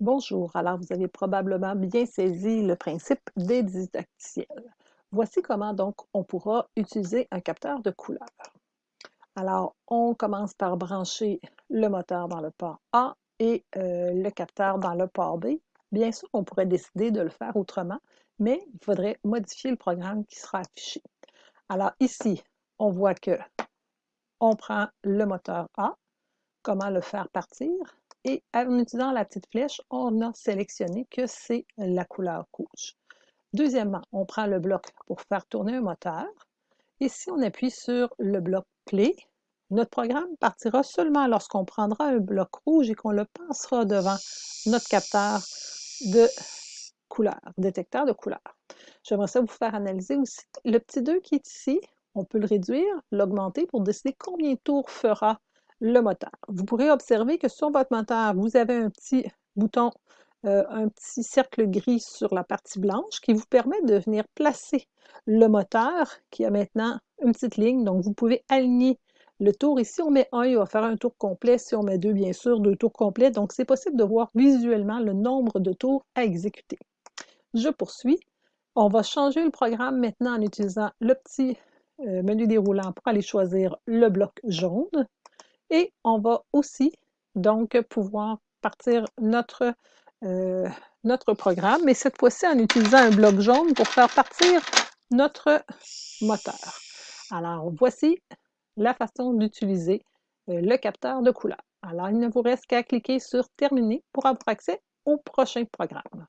Bonjour, alors vous avez probablement bien saisi le principe des didacticiels. Voici comment donc on pourra utiliser un capteur de couleur. Alors, on commence par brancher le moteur dans le port A et euh, le capteur dans le port B. Bien sûr, on pourrait décider de le faire autrement, mais il faudrait modifier le programme qui sera affiché. Alors ici, on voit que on prend le moteur A, comment le faire partir, et en utilisant la petite flèche, on a sélectionné que c'est la couleur rouge. Deuxièmement, on prend le bloc pour faire tourner un moteur. Et si on appuie sur le bloc clé, notre programme partira seulement lorsqu'on prendra un bloc rouge et qu'on le passera devant notre capteur de couleur, détecteur de couleur. J'aimerais ça vous faire analyser aussi le petit 2 qui est ici. On peut le réduire, l'augmenter pour décider combien de tours fera le moteur. Vous pourrez observer que sur votre moteur, vous avez un petit bouton, euh, un petit cercle gris sur la partie blanche qui vous permet de venir placer le moteur qui a maintenant une petite ligne. Donc, vous pouvez aligner le tour. Ici, on met un, il va faire un tour complet. Si on met deux, bien sûr, deux tours complets. Donc, c'est possible de voir visuellement le nombre de tours à exécuter. Je poursuis. On va changer le programme maintenant en utilisant le petit euh, menu déroulant pour aller choisir le bloc jaune. Et on va aussi donc pouvoir partir notre, euh, notre programme, mais cette fois-ci en utilisant un bloc jaune pour faire partir notre moteur. Alors voici la façon d'utiliser euh, le capteur de couleur. Alors il ne vous reste qu'à cliquer sur Terminer pour avoir accès au prochain programme.